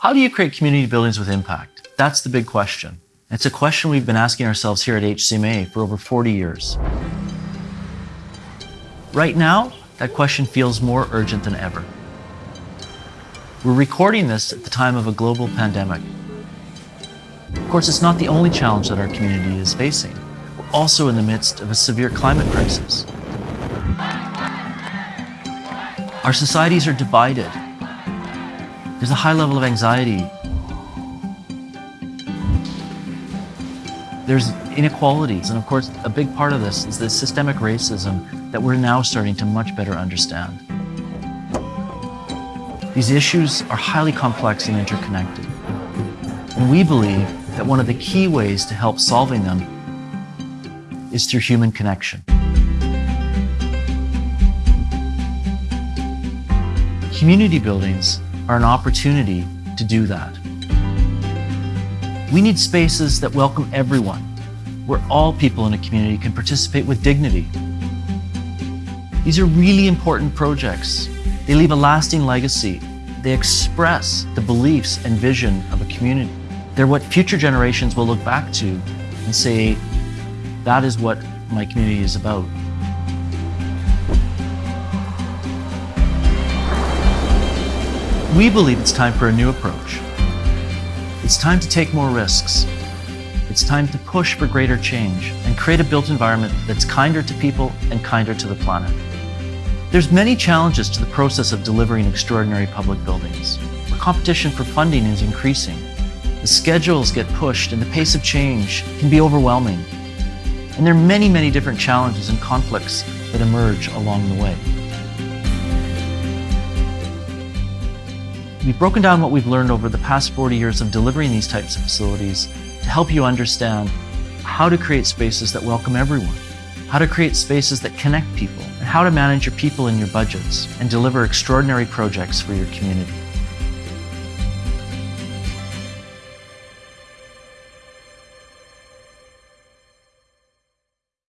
How do you create community buildings with impact? That's the big question. It's a question we've been asking ourselves here at HCMA for over 40 years. Right now, that question feels more urgent than ever. We're recording this at the time of a global pandemic. Of course, it's not the only challenge that our community is facing. We're also in the midst of a severe climate crisis. Our societies are divided. There's a high level of anxiety. There's inequalities, and of course, a big part of this is the systemic racism that we're now starting to much better understand. These issues are highly complex and interconnected. And we believe that one of the key ways to help solving them is through human connection. Community buildings are an opportunity to do that. We need spaces that welcome everyone, where all people in a community can participate with dignity. These are really important projects. They leave a lasting legacy. They express the beliefs and vision of a community. They're what future generations will look back to and say, that is what my community is about. We believe it's time for a new approach. It's time to take more risks. It's time to push for greater change and create a built environment that's kinder to people and kinder to the planet. There's many challenges to the process of delivering extraordinary public buildings. The competition for funding is increasing. The schedules get pushed and the pace of change can be overwhelming. And there are many, many different challenges and conflicts that emerge along the way. We've broken down what we've learned over the past 40 years of delivering these types of facilities to help you understand how to create spaces that welcome everyone, how to create spaces that connect people, and how to manage your people and your budgets and deliver extraordinary projects for your community.